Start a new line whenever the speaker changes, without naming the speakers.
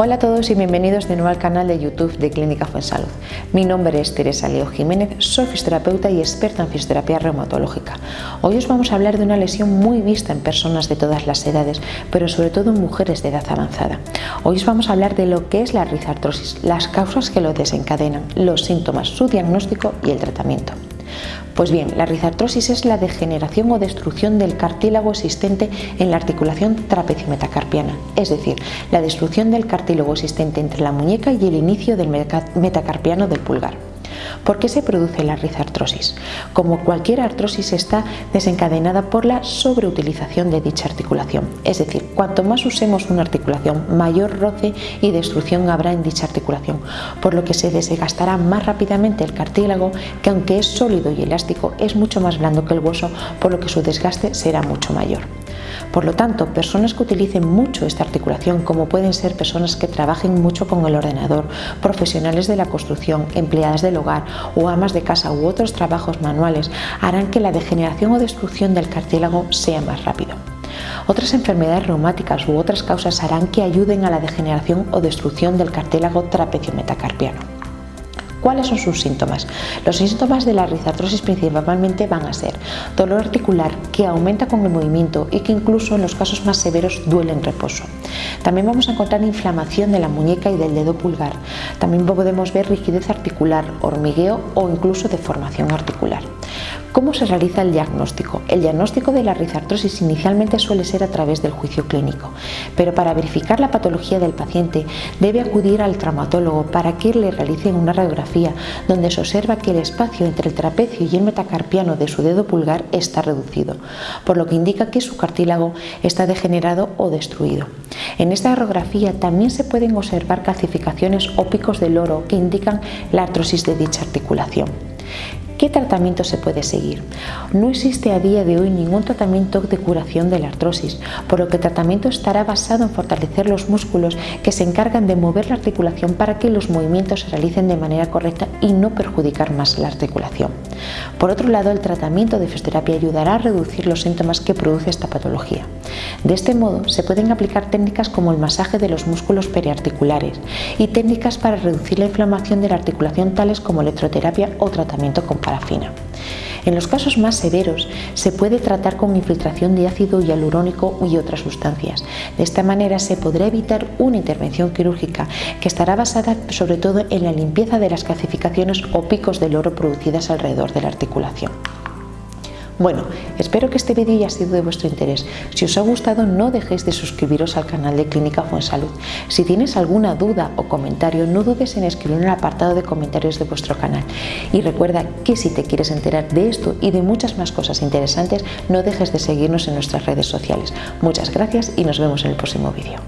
Hola a todos y bienvenidos de nuevo al canal de YouTube de Clínica Fuensalud. Mi nombre es Teresa Leo Jiménez, soy fisioterapeuta y experta en fisioterapia reumatológica. Hoy os vamos a hablar de una lesión muy vista en personas de todas las edades, pero sobre todo en mujeres de edad avanzada. Hoy os vamos a hablar de lo que es la rizartrosis, las causas que lo desencadenan, los síntomas, su diagnóstico y el tratamiento. Pues bien, la rizartrosis es la degeneración o destrucción del cartílago existente en la articulación trapecio-metacarpiana, es decir, la destrucción del cartílago existente entre la muñeca y el inicio del metacarpiano del pulgar. ¿Por qué se produce la rizartrosis? Como cualquier artrosis está desencadenada por la sobreutilización de dicha articulación, es decir, cuanto más usemos una articulación, mayor roce y destrucción habrá en dicha articulación, por lo que se desgastará más rápidamente el cartílago, que aunque es sólido y elástico, es mucho más blando que el hueso, por lo que su desgaste será mucho mayor. Por lo tanto, personas que utilicen mucho esta articulación, como pueden ser personas que trabajen mucho con el ordenador, profesionales de la construcción, empleadas del hogar o amas de casa u otros trabajos manuales, harán que la degeneración o destrucción del cartílago sea más rápido. Otras enfermedades reumáticas u otras causas harán que ayuden a la degeneración o destrucción del cartílago trapecio metacarpiano. ¿Cuáles son sus síntomas? Los síntomas de la rizartrosis principalmente van a ser dolor articular que aumenta con el movimiento y que incluso en los casos más severos duele en reposo. También vamos a encontrar inflamación de la muñeca y del dedo pulgar. También podemos ver rigidez articular, hormigueo o incluso deformación articular. ¿Cómo se realiza el diagnóstico? El diagnóstico de la rizartrosis inicialmente suele ser a través del juicio clínico, pero para verificar la patología del paciente debe acudir al traumatólogo para que le realicen una radiografía donde se observa que el espacio entre el trapecio y el metacarpiano de su dedo pulgar está reducido, por lo que indica que su cartílago está degenerado o destruido. En esta radiografía también se pueden observar calcificaciones o picos de loro que indican la artrosis de dicha articulación. ¿Qué tratamiento se puede seguir? No existe a día de hoy ningún tratamiento de curación de la artrosis, por lo que el tratamiento estará basado en fortalecer los músculos que se encargan de mover la articulación para que los movimientos se realicen de manera correcta y no perjudicar más la articulación. Por otro lado, el tratamiento de fisioterapia ayudará a reducir los síntomas que produce esta patología. De este modo, se pueden aplicar técnicas como el masaje de los músculos periarticulares y técnicas para reducir la inflamación de la articulación tales como electroterapia o tratamiento con parafina. En los casos más severos se puede tratar con infiltración de ácido hialurónico y otras sustancias. De esta manera se podrá evitar una intervención quirúrgica que estará basada sobre todo en la limpieza de las calcificaciones o picos del oro producidas alrededor de la articulación. Bueno, espero que este vídeo haya sido de vuestro interés. Si os ha gustado, no dejéis de suscribiros al canal de Clínica Fuensalud. Si tienes alguna duda o comentario, no dudes en escribirlo en el apartado de comentarios de vuestro canal. Y recuerda que si te quieres enterar de esto y de muchas más cosas interesantes, no dejes de seguirnos en nuestras redes sociales. Muchas gracias y nos vemos en el próximo vídeo.